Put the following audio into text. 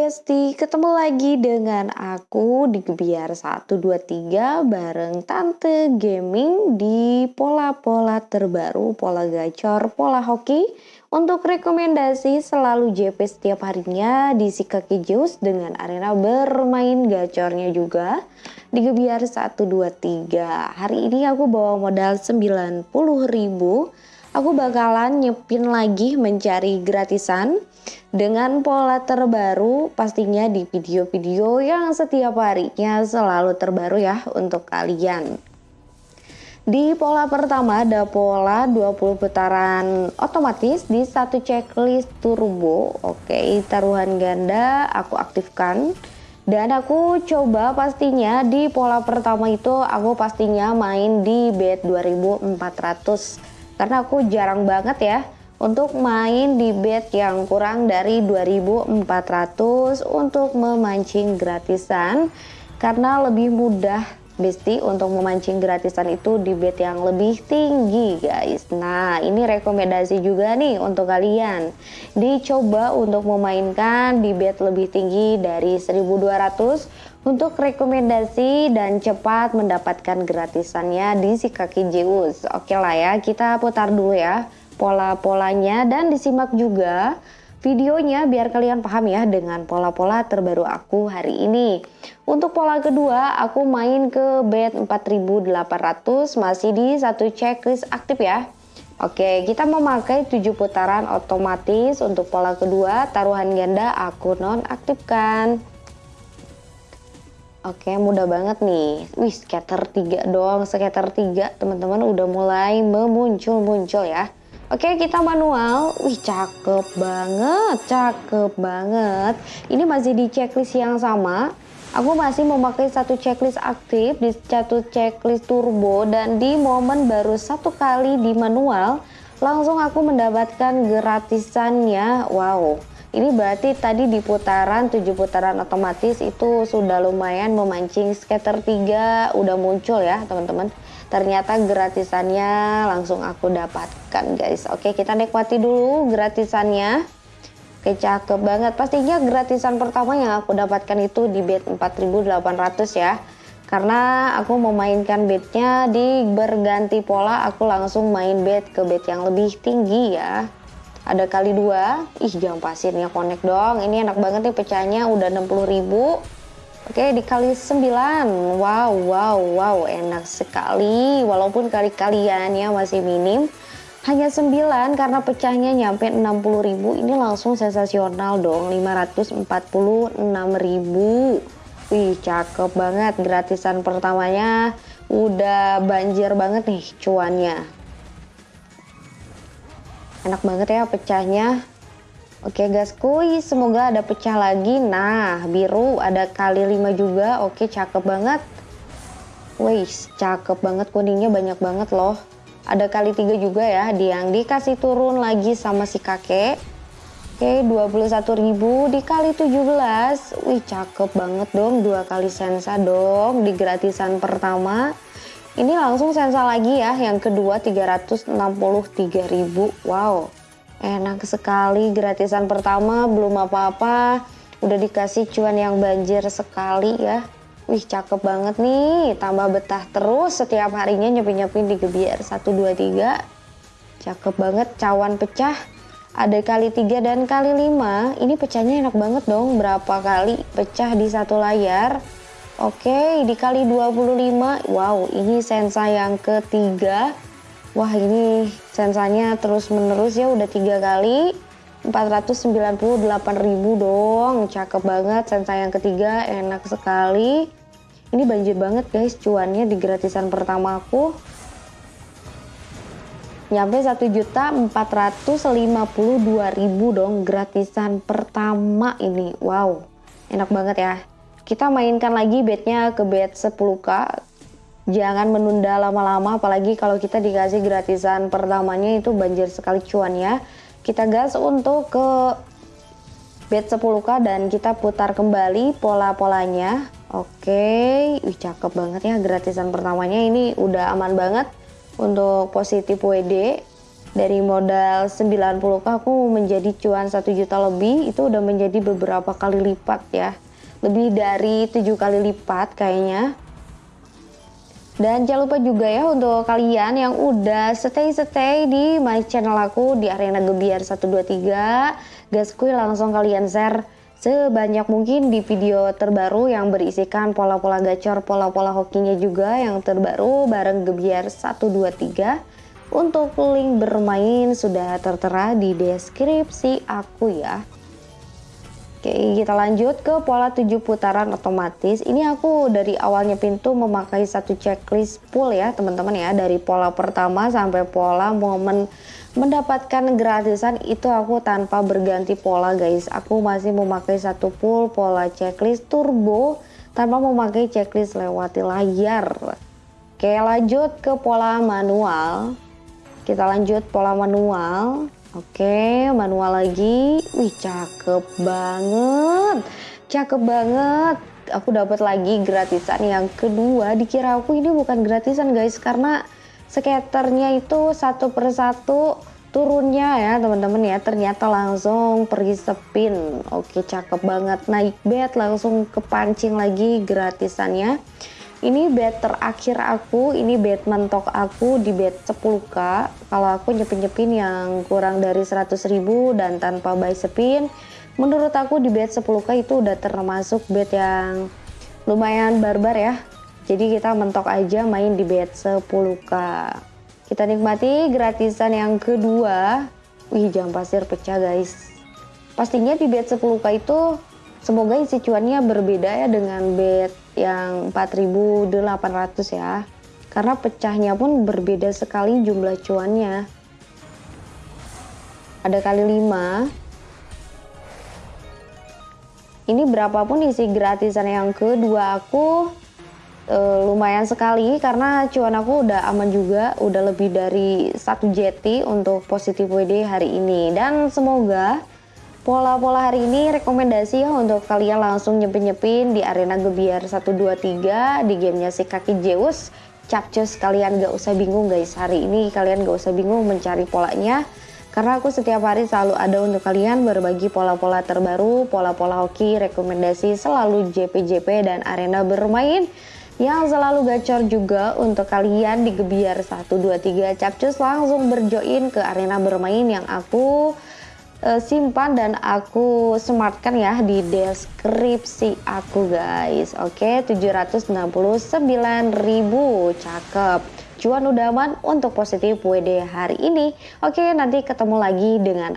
Besti, ketemu lagi dengan aku di Gebiar 123 bareng Tante Gaming di pola-pola terbaru, pola gacor, pola hoki. Untuk rekomendasi selalu JP setiap harinya di Sikaki Jus dengan arena bermain gacornya juga di Gebiar 123. Hari ini aku bawa modal 90.000 aku bakalan nyepin lagi mencari gratisan dengan pola terbaru pastinya di video-video yang setiap harinya selalu terbaru ya untuk kalian. Di pola pertama ada pola 20 putaran otomatis di satu checklist turbo. Oke, taruhan ganda aku aktifkan. Dan aku coba pastinya di pola pertama itu aku pastinya main di bet 2400 karena aku jarang banget ya untuk main di bed yang kurang dari 2400 untuk memancing gratisan. Karena lebih mudah Besti untuk memancing gratisan itu di bed yang lebih tinggi guys. Nah ini rekomendasi juga nih untuk kalian. Dicoba untuk memainkan di bed lebih tinggi dari 1200 Untuk rekomendasi dan cepat mendapatkan gratisannya di si kaki Zeus Oke lah ya kita putar dulu ya pola-polanya dan disimak juga videonya biar kalian paham ya dengan pola-pola terbaru aku hari ini. Untuk pola kedua, aku main ke bet 4800 masih di satu checklist aktif ya. Oke, kita memakai 7 putaran otomatis untuk pola kedua, taruhan ganda aku nonaktifkan. Oke, mudah banget nih. Wih, scatter 3 doang, scatter 3 teman-teman udah mulai memuncul-muncul ya. Oke kita manual, wih cakep banget, cakep banget. Ini masih di checklist yang sama. Aku masih memakai satu checklist aktif di satu checklist turbo dan di momen baru satu kali di manual langsung aku mendapatkan gratisannya. Wow, ini berarti tadi di putaran 7 putaran otomatis itu sudah lumayan memancing skater 3 udah muncul ya teman-teman. Ternyata gratisannya langsung aku dapatkan guys. Oke kita nikmati dulu gratisannya. Oke cakep banget. Pastinya gratisan pertama yang aku dapatkan itu di bed 4800 ya. Karena aku memainkan bednya di berganti pola aku langsung main bed ke bed yang lebih tinggi ya ada kali dua. Ih jam pasirnya connect dong. Ini enak banget nih pecahnya udah 60.000 Oke dikali 9 Wow wow wow. Enak sekali. Walaupun kali kaliannya masih minim Hanya 9 karena pecahnya nyampe 60.000 Ini langsung sensasional dong 546.000 Wih cakep banget. Gratisan pertamanya Udah banjir banget nih cuannya Enak banget ya pecahnya Oke guys, kuy, semoga ada pecah lagi. Nah, biru ada kali 5 juga. Oke, cakep banget. Wih, cakep banget kuningnya banyak banget loh. Ada kali 3 juga ya, yang dikasih turun lagi sama si kakek. Oke, 21.000 dikali 17. Wih, cakep banget dong. Dua kali sensa dong di gratisan pertama. Ini langsung sensa lagi ya, yang kedua 363.000. Wow, Enak sekali gratisan pertama belum apa-apa udah dikasih cuan yang banjir sekali ya. Wih cakep banget nih tambah betah terus setiap harinya nyepi-nyepi di Gebiar 123. Cakep banget cawan pecah ada kali 3 dan kali 5 ini pecahnya enak banget dong berapa kali pecah di satu layar oke dikali 25 wow ini sensa yang ketiga. Wah ini sensanya terus menerus ya udah tiga kali. 498.000 dong. Cakep banget sensa yang ketiga. Enak sekali. Ini banjir banget guys cuannya di gratisan pertama aku nyampe 1.452.000 dong gratisan pertama ini. Wow enak banget ya kita mainkan lagi bednya ke bed 10k jangan menunda lama-lama apalagi kalau kita dikasih gratisan pertamanya itu banjir sekali cuannya kita gas untuk ke bed 10k dan kita putar kembali pola-polanya. Oke wih cakep banget ya gratisan pertamanya. Ini udah aman banget untuk positif WD dari modal 90k aku menjadi cuan 1 juta lebih itu udah menjadi beberapa kali lipat ya lebih dari 7 kali lipat kayaknya dan jangan lupa juga ya untuk kalian yang udah stay-stay di my channel aku di arena gebiar 123 gaskuy langsung kalian share sebanyak mungkin di video terbaru yang berisikan pola-pola gacor, pola-pola hokinya juga yang terbaru bareng Gebiar 123. Untuk link bermain sudah tertera di deskripsi aku ya. Oke, kita lanjut ke pola 7 putaran otomatis. Ini aku dari awalnya pintu memakai satu checklist full ya, teman-teman ya, dari pola pertama sampai pola momen mendapatkan gratisan itu aku tanpa berganti pola guys. Aku masih memakai satu full pola checklist turbo tanpa memakai checklist lewati layar. Oke lanjut ke pola manual. Kita lanjut pola manual oke manual lagi. Wih cakep banget. Cakep banget. Aku dapat lagi gratisan yang kedua. Dikira aku ini bukan gratisan guys karena skaternya itu satu persatu turunnya ya teman-teman ya. Ternyata langsung pergi spin oke cakep banget. Naik bed langsung kepancing lagi gratisannya ini bed terakhir aku ini bed mentok aku di bed 10k kalau aku nyepin-nyepin yang kurang dari 100 ribu dan tanpa buy spin menurut aku di bed 10k itu udah termasuk bed yang lumayan barbar ya jadi kita mentok aja main di bed 10k. Kita nikmati gratisan yang kedua. Wih, jam pasir pecah guys. Pastinya di bed 10k itu semoga isi cuannya berbeda ya dengan bed yang 4800 ya. Karena pecahnya pun berbeda sekali jumlah cuannya. Ada kali 5. Ini berapapun isi gratisan yang kedua aku uh, lumayan sekali karena cuan aku udah aman juga udah lebih dari satu JT untuk positif WD hari ini dan semoga pola-pola hari ini rekomendasi ya untuk kalian langsung nyepin-nyepin di arena Gebiar 123 di gamenya si kaki Zeus. Capcus kalian gak usah bingung guys. Hari ini kalian gak usah bingung mencari polanya karena aku setiap hari selalu ada untuk kalian berbagi pola-pola terbaru, pola-pola hoki, rekomendasi selalu JP-JP dan arena bermain yang selalu gacor juga untuk kalian di Gebiar 123 Capcus langsung berjoin ke arena bermain yang aku uh, simpan dan aku smartkan ya di deskripsi aku guys. Oke okay, 769.000 cakep. Cuan udah aman untuk positif WD hari ini. Oke okay, nanti ketemu lagi dengan